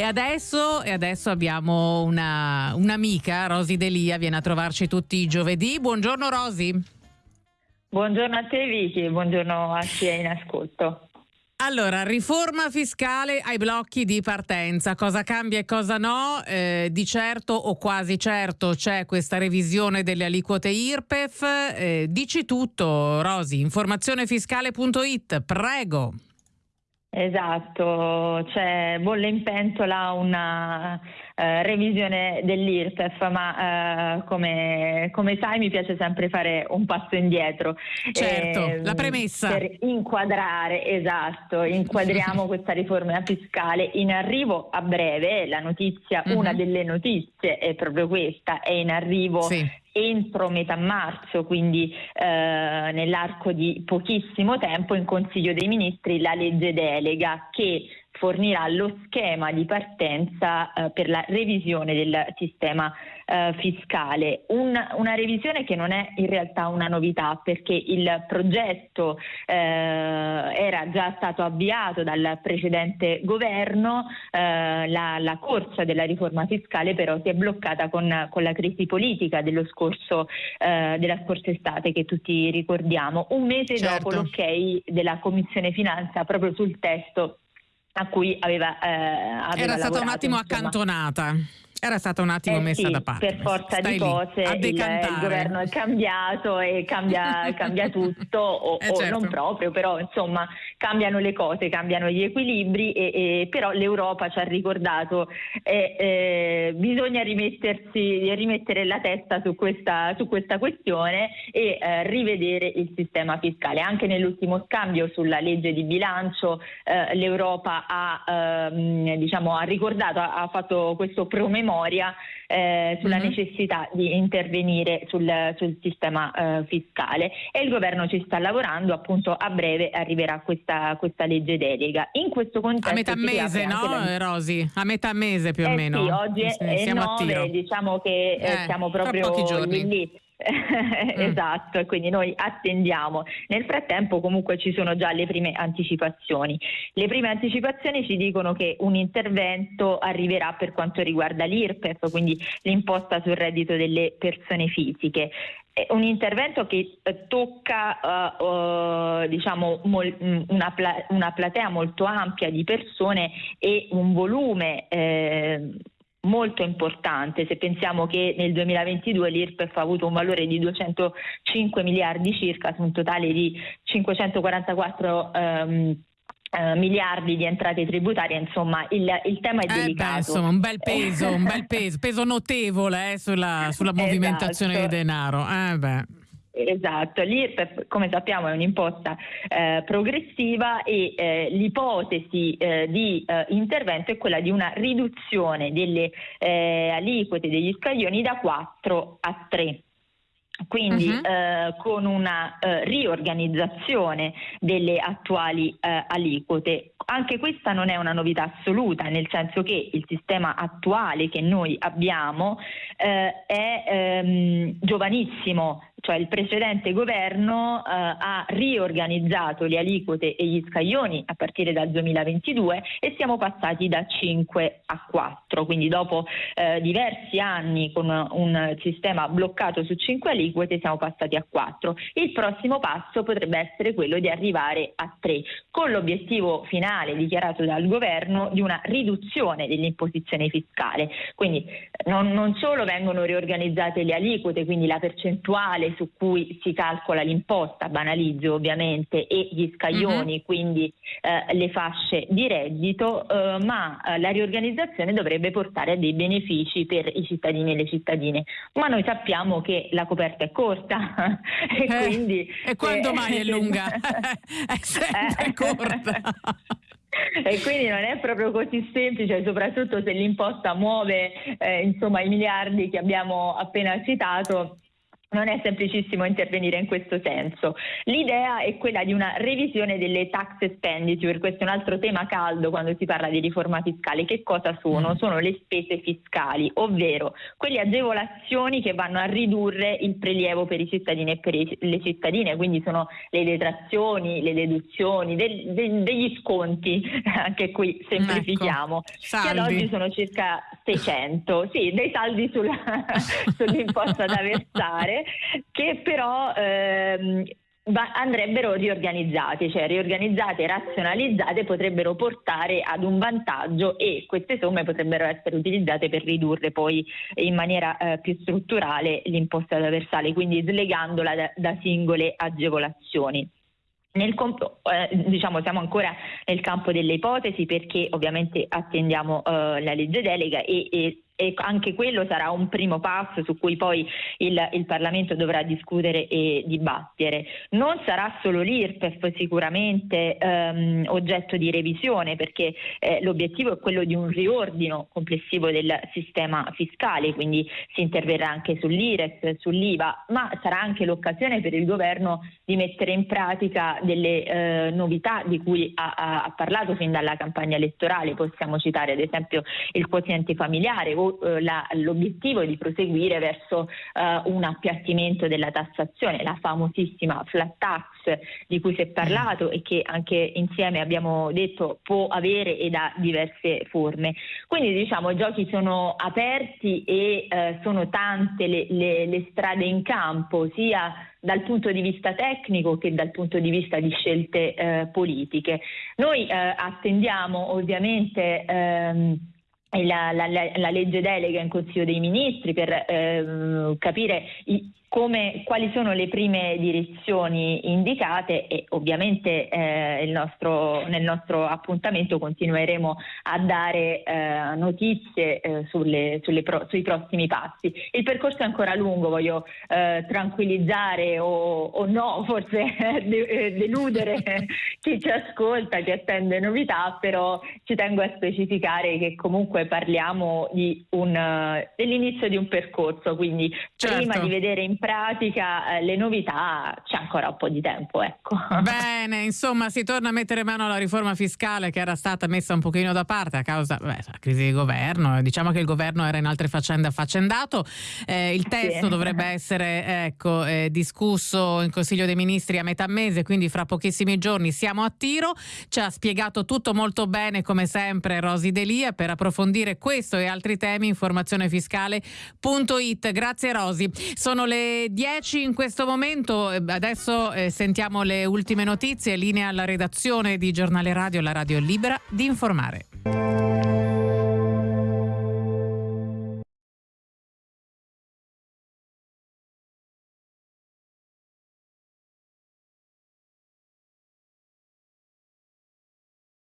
E adesso, e adesso abbiamo una, un'amica, Rosy Delia, viene a trovarci tutti i giovedì. Buongiorno Rosy. Buongiorno a te Vicky, buongiorno a chi è in ascolto. Allora, riforma fiscale ai blocchi di partenza, cosa cambia e cosa no? Eh, di certo o quasi certo c'è questa revisione delle aliquote IRPEF. Eh, dici tutto, Rosi, informazionefiscale.it, prego. Esatto, c'è bolle in pentola una eh, revisione dell'IRPEF, ma eh, come, come, sai mi piace sempre fare un passo indietro. Certo, eh, la premessa. Per inquadrare, esatto, inquadriamo questa riforma fiscale in arrivo a breve, la notizia, uh-huh. una delle notizie è proprio questa, è in arrivo sì entro metà marzo, quindi eh, nell'arco di pochissimo tempo, in Consiglio dei Ministri la legge delega che fornirà lo schema di partenza eh, per la revisione del sistema eh, fiscale. Un, una revisione che non è in realtà una novità perché il progetto eh, era già stato avviato dal precedente governo, eh, la, la, corsa della riforma fiscale però si è bloccata con, con la crisi politica dello scorso, eh, della scorsa estate che tutti ricordiamo. Un mese certo. dopo l'ok della Commissione Finanza proprio sul testo a cui aveva, eh, aveva Era stata un attimo insomma. accantonata. Era stata un attimo eh messa sì, da parte. Per forza Stai di cose il, il, governo è cambiato e cambia, cambia tutto, o, eh certo. o, non proprio, però insomma cambiano le cose, cambiano gli equilibri, e, e, però l'Europa ci ha ricordato che eh, bisogna rimettersi, rimettere la testa su questa, su questa questione e eh, rivedere il sistema fiscale. Anche nell'ultimo scambio sulla legge di bilancio eh, l'Europa ha, ehm, diciamo, ha ricordato, ha, ha fatto questo promemoria memoria eh, sulla mm-hmm. necessità di intervenire sul, sul sistema eh, fiscale e il governo ci sta lavorando, appunto a breve arriverà questa, questa legge delega. In questo contesto... A metà mese, no la... Rosi? A metà mese più o eh meno? Sì, oggi è, è 9, diciamo che eh, eh, siamo proprio lì. Mm. esatto, quindi noi attendiamo. Nel frattempo comunque ci sono già le prime anticipazioni. Le prime anticipazioni ci dicono che un intervento arriverà per quanto riguarda l'IRPEF, quindi l'imposta sul reddito delle persone fisiche. È un intervento che eh, tocca uh, uh, diciamo, mol, mm, una, pla- una, platea molto ampia di persone e un volume eh, molto importante se pensiamo che nel 2022 l'IRPEF ha avuto un valore di 205 miliardi circa su un totale di 544 um, Uh, miliardi di entrate tributarie, insomma il, il tema è eh delicato. Beh, insomma, un bel peso, un bel peso, peso notevole eh, sulla, sulla movimentazione esatto. di denaro. Eh, Esatto, l'IRPEF come sappiamo è un'imposta eh, progressiva e eh, l'ipotesi eh, di eh, intervento è quella di una riduzione delle eh, aliquote degli scaglioni da 4 a 3 quindi uh-huh. eh, con una eh, riorganizzazione delle attuali eh, aliquote. Anche questa non è una novità assoluta, nel senso che il sistema attuale che noi abbiamo eh, è ehm, giovanissimo, cioè il precedente governo eh, ha riorganizzato le aliquote e gli scaglioni a partire dal 2022 e siamo passati da 5 a 4, quindi dopo eh, diversi anni con un sistema bloccato su 5 aliquote siamo passati a 4. Il prossimo passo potrebbe essere quello di arrivare a 3, con l'obiettivo finale dichiarato dal governo di una riduzione dell'imposizione fiscale. Quindi non, non solo vengono riorganizzate le aliquote, quindi la percentuale su cui si calcola l'imposta, banalizzo ovviamente, e gli scaglioni, mm-hmm. quindi eh, le fasce di reddito, eh, ma eh, la riorganizzazione dovrebbe portare a dei benefici per i cittadini e le cittadine. Ma noi sappiamo che la coperta è corta e eh, quindi... E quando mai è lunga? è sempre eh. corta. e quindi non è proprio così semplice, soprattutto se l'imposta muove eh, insomma, i miliardi che abbiamo appena citato non è semplicissimo intervenire in questo senso. L'idea è quella di una revisione delle tax expenditure, questo è un altro tema caldo quando si parla di riforma fiscale. Che cosa sono? Mm. Sono le spese fiscali, ovvero quelle agevolazioni che vanno a ridurre il prelievo per i cittadini e per le cittadine, quindi sono le detrazioni, le deduzioni, de- de- degli sconti, anche qui semplifichiamo, ecco, che ad oggi sono circa 600, sì, dei saldi sulla, sull'imposta da versare che però ehm, andrebbero riorganizzati, cioè riorganizzate razionalizzate potrebbero portare ad un vantaggio e queste somme potrebbero essere utilizzate per ridurre poi in maniera eh, più strutturale l'imposta da versale, quindi slegandola da, da singole agevolazioni. Comp- eh, diciamo siamo ancora nel campo delle ipotesi perché ovviamente attendiamo eh, la legge delega e, e e anche quello sarà un primo passo su cui poi il, il, Parlamento dovrà discutere e dibattere. Non sarà solo l'IRPEF sicuramente ehm, oggetto di revisione perché eh, l'obiettivo è quello di un riordino complessivo del sistema fiscale, quindi si interverrà anche sull'IRES, sull'IVA, ma sarà anche l'occasione per il governo di mettere in pratica delle eh, novità di cui ha, ha, parlato fin dalla campagna elettorale, possiamo citare ad esempio il quoziente familiare o l'obiettivo è di proseguire verso eh, un appiattimento della tassazione, la famosissima flat tax di cui si è parlato e che anche insieme abbiamo detto può avere ed ha diverse forme. Quindi diciamo i giochi sono aperti e eh, sono tante le, le, le strade in campo, sia dal punto di vista tecnico che dal punto di vista di scelte eh, politiche. Noi eh, attendiamo ovviamente ehm, la, la, la, legge delega in Consiglio dei Ministri per ehm, capire i, come, quali sono le prime direzioni indicate e ovviamente eh, nostro, nel nostro appuntamento continueremo a dare eh, notizie eh, sulle, sulle pro, sui prossimi passi. Il percorso è ancora lungo, voglio eh, tranquillizzare o, o, no, forse de, deludere chi ci ascolta, chi attende novità, però ci tengo a specificare che comunque parliamo di un, dell'inizio di un percorso, quindi certo. prima di vedere in pratica eh, le novità c'è ancora un po' di tempo. Ecco. Bene, insomma si torna a mettere mano alla riforma fiscale che era stata messa un pochino da parte a causa della crisi di governo. Diciamo che il governo era in altre faccende affaccendato. Eh, il testo sì. dovrebbe essere ecco, eh, discusso in Consiglio dei Ministri a metà mese, quindi fra pochissimi giorni siamo a tiro. Ci ha spiegato tutto molto bene come sempre Rosi Delia per approfondire questo e altri temi informazionefiscale.it. Grazie Rosi. Sono le 10 in questo momento, eh, adesso eh, sentiamo le ultime notizie, linea alla redazione di Giornale Radio, la radio libera di informare.